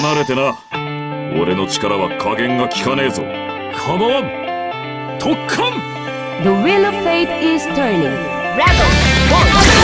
離れてな俺の力は加減が効かねえぞカバワン特艦 The wheel of fate is turning. Rebel, one,